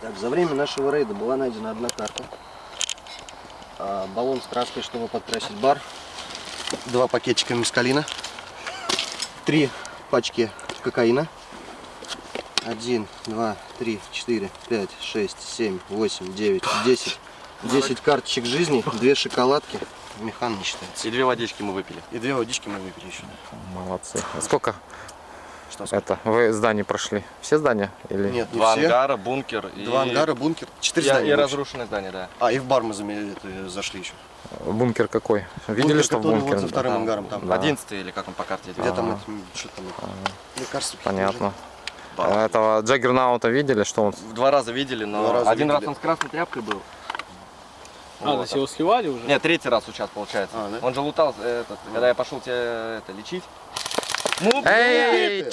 Так, за время нашего рейда была найдена одна карта. А, баллон с краской, чтобы подкрасить бар. Два пакетика мискалина. Три пачки кокаина. Один, два, три, четыре, пять, шесть, семь, восемь, девять, десять. Десять карточек жизни, две шоколадки. Механ не считается. И две водички мы выпили. И две водички мы выпили еще. Молодцы. А сколько Что это? Вы зданий прошли? Все здания? Или... Нет, не Два все. ангара, бункер и... Два ангара, бункер. Четыре и, здания. и вообще. разрушенное здание, да. А, и в бар мы это, зашли еще. Бункер какой? Видели, Бункер, что в бункере? вот за вторым ангаром там. Да. Одиннадцатый или как он по карте. Где там Ага. эти, что там, лекарства. Понятно. Бар. А Этого Джаггернаута видели, что он... В Два раза видели, но Два раза один видели. раз он с красной тряпкой был. А, Вот. его сливали уже? Нет, третий раз сейчас получается. А, да? Он же лутал, э, этот, когда я пошел тебя это, лечить. 뭐, 뭐 에이, 에이, 에이.